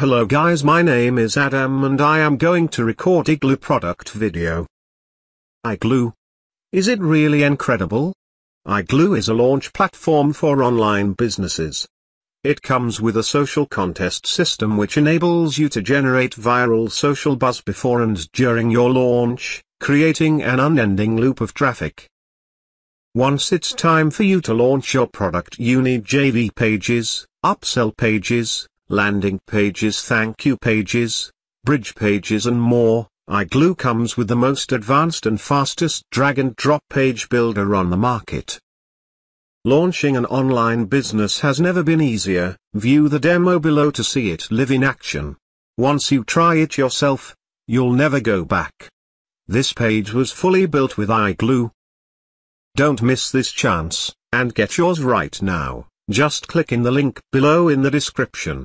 Hello guys my name is Adam and I am going to record Igloo product video. Igloo. Is it really incredible? Igloo is a launch platform for online businesses. It comes with a social contest system which enables you to generate viral social buzz before and during your launch, creating an unending loop of traffic. Once it's time for you to launch your product you need JV pages, upsell pages, landing pages thank you pages, bridge pages and more, iGlue comes with the most advanced and fastest drag and drop page builder on the market. Launching an online business has never been easier, view the demo below to see it live in action. Once you try it yourself, you'll never go back. This page was fully built with iGlue. Don't miss this chance, and get yours right now, just click in the link below in the description.